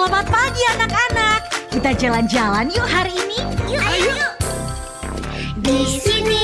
Selamat pagi anak-anak. Kita jalan-jalan yuk hari ini. Yuk, ayo. Di sini